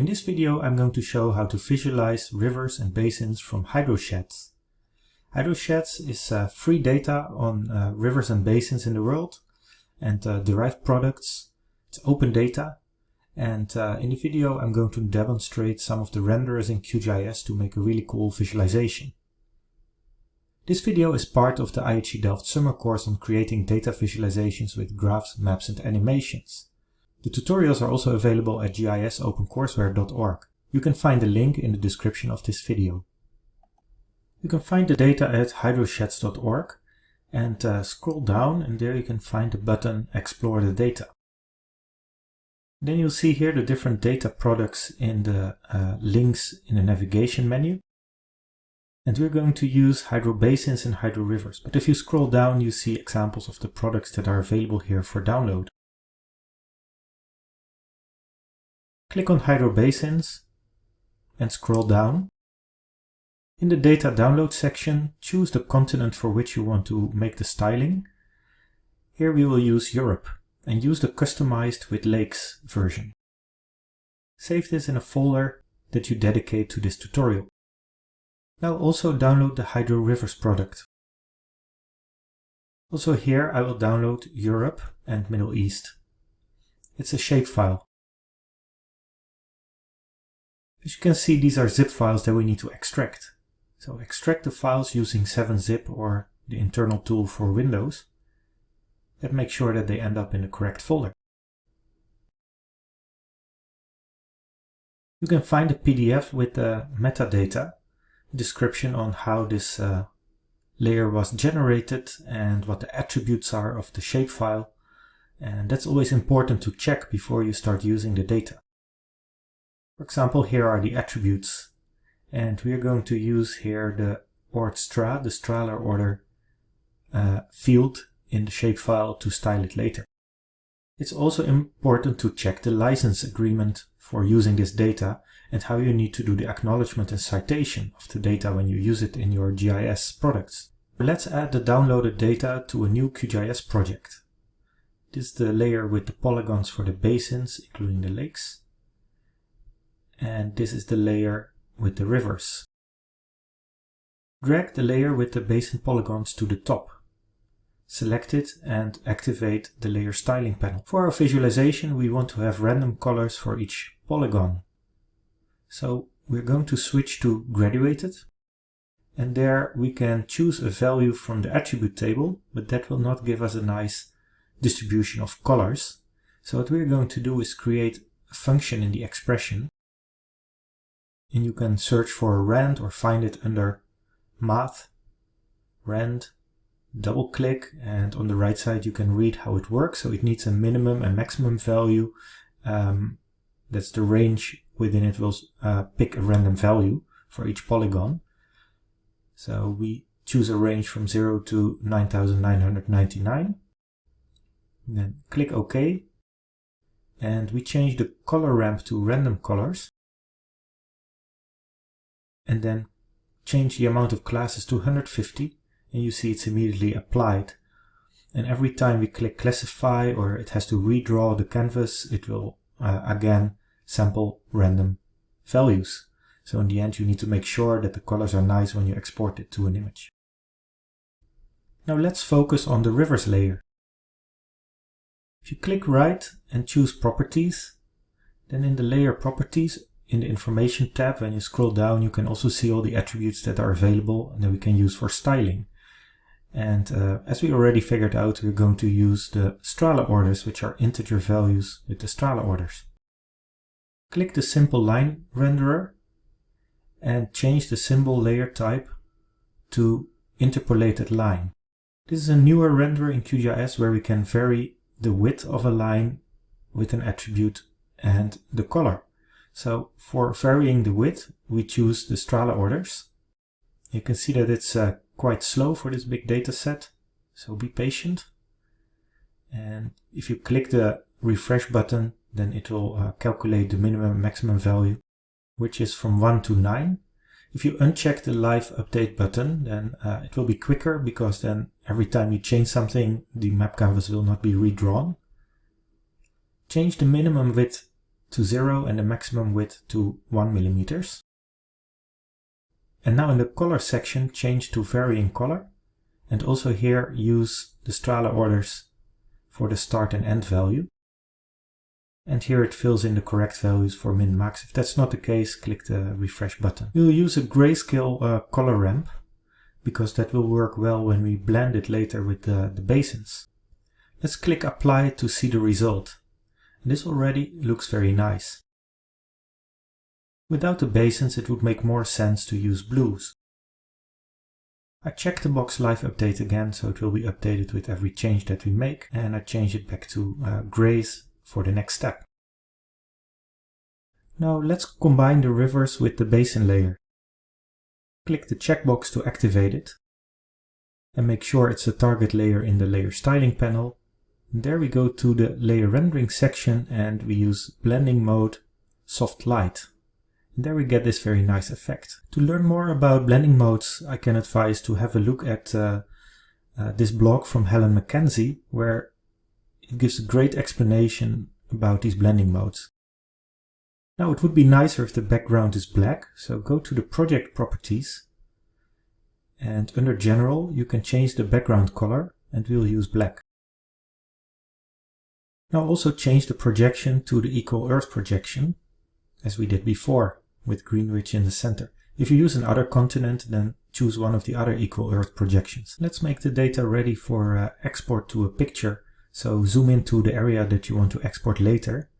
in this video I'm going to show how to visualize rivers and basins from HydroSheds. HydroSheds is uh, free data on uh, rivers and basins in the world and uh, derived products. It's open data and uh, in the video I'm going to demonstrate some of the renderers in QGIS to make a really cool visualization. This video is part of the IHE Delft summer course on creating data visualizations with graphs, maps and animations. The tutorials are also available at gisopencourseware.org. You can find the link in the description of this video. You can find the data at hydrosheds.org and uh, scroll down and there you can find the button Explore the Data. Then you'll see here the different data products in the uh, links in the navigation menu. And we're going to use hydro basins and hydro rivers. But if you scroll down, you see examples of the products that are available here for download. Click on Hydro Basins and scroll down. In the data download section, choose the continent for which you want to make the styling. Here we will use Europe and use the customized with lakes version. Save this in a folder that you dedicate to this tutorial. Now also download the Hydro Rivers product. Also here I will download Europe and Middle East. It's a shapefile. As you can see, these are zip files that we need to extract. So extract the files using 7-zip or the internal tool for Windows and make sure that they end up in the correct folder. You can find a PDF with the metadata, description on how this uh, layer was generated and what the attributes are of the shapefile. And that's always important to check before you start using the data. For example, here are the attributes. And we are going to use here the ordstra, the Strahler order uh, field in the shapefile to style it later. It's also important to check the license agreement for using this data and how you need to do the acknowledgement and citation of the data when you use it in your GIS products. Let's add the downloaded data to a new QGIS project. This is the layer with the polygons for the basins, including the lakes and this is the layer with the rivers. Drag the layer with the basin polygons to the top. Select it and activate the layer styling panel. For our visualization we want to have random colors for each polygon. So we're going to switch to graduated and there we can choose a value from the attribute table but that will not give us a nice distribution of colors. So what we're going to do is create a function in the expression and you can search for a rand or find it under math, rand, double click and on the right side you can read how it works. So it needs a minimum and maximum value. Um, that's the range within it will uh, pick a random value for each polygon. So we choose a range from 0 to 9999. Then click OK. And we change the color ramp to random colors and then change the amount of classes to 150 and you see it's immediately applied. And every time we click classify or it has to redraw the canvas, it will uh, again sample random values. So in the end you need to make sure that the colors are nice when you export it to an image. Now let's focus on the rivers layer. If you click right and choose properties, then in the layer properties in the information tab, when you scroll down, you can also see all the attributes that are available and that we can use for styling. And uh, as we already figured out, we're going to use the Strahler orders, which are integer values with the Strahler orders. Click the simple line renderer and change the symbol layer type to interpolated line. This is a newer renderer in QGIS where we can vary the width of a line with an attribute and the color. So for varying the width, we choose the Strahler orders. You can see that it's uh, quite slow for this big data set, so be patient. And if you click the refresh button, then it will uh, calculate the minimum and maximum value, which is from 1 to 9. If you uncheck the live update button, then uh, it will be quicker because then every time you change something, the map canvas will not be redrawn. Change the minimum width to 0 and the maximum width to 1 millimeters. And now in the color section change to varying color and also here use the Strahler orders for the start and end value. And here it fills in the correct values for min-max. If that's not the case, click the refresh button. We'll use a grayscale uh, color ramp because that will work well when we blend it later with the, the basins. Let's click apply to see the result. This already looks very nice. Without the basins it would make more sense to use blues. I check the box live update again so it will be updated with every change that we make and I change it back to uh, grays for the next step. Now let's combine the rivers with the basin layer. Click the checkbox to activate it and make sure it's a target layer in the layer styling panel. There we go to the layer rendering section and we use blending mode soft light. And there we get this very nice effect. To learn more about blending modes, I can advise to have a look at uh, uh, this blog from Helen McKenzie, where it gives a great explanation about these blending modes. Now it would be nicer if the background is black, so go to the project properties and under general you can change the background color and we'll use black. Now also change the projection to the equal earth projection as we did before with Greenwich in the center. If you use another continent, then choose one of the other equal Earth projections. Let's make the data ready for uh, export to a picture. So zoom into the area that you want to export later.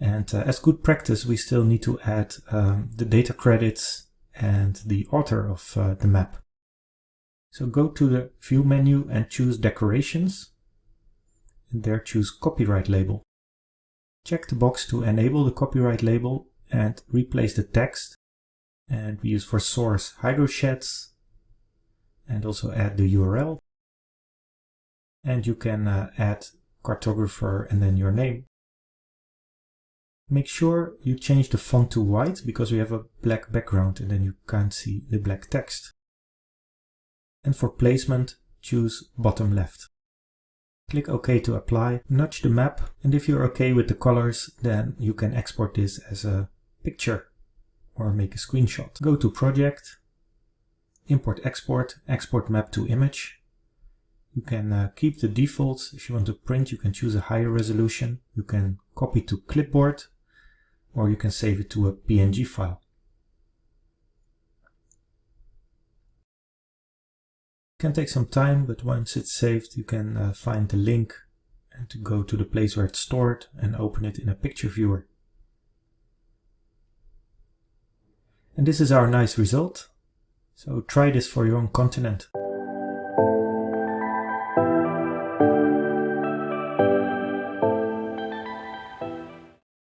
And uh, as good practice, we still need to add um, the data credits and the author of uh, the map. So go to the View menu and choose Decorations. And there choose Copyright Label. Check the box to enable the copyright label and replace the text. And we use for source hydrosheds and also add the URL. And you can uh, add cartographer and then your name. Make sure you change the font to white because we have a black background and then you can't see the black text. And for placement, choose bottom left. Click OK to apply, nudge the map, and if you're okay with the colors, then you can export this as a picture or make a screenshot. Go to project, import export, export map to image. You can uh, keep the defaults. If you want to print, you can choose a higher resolution. You can copy to clipboard or you can save it to a PNG file. Can take some time, but once it's saved, you can uh, find the link and to go to the place where it's stored and open it in a picture viewer. And this is our nice result. So try this for your own continent.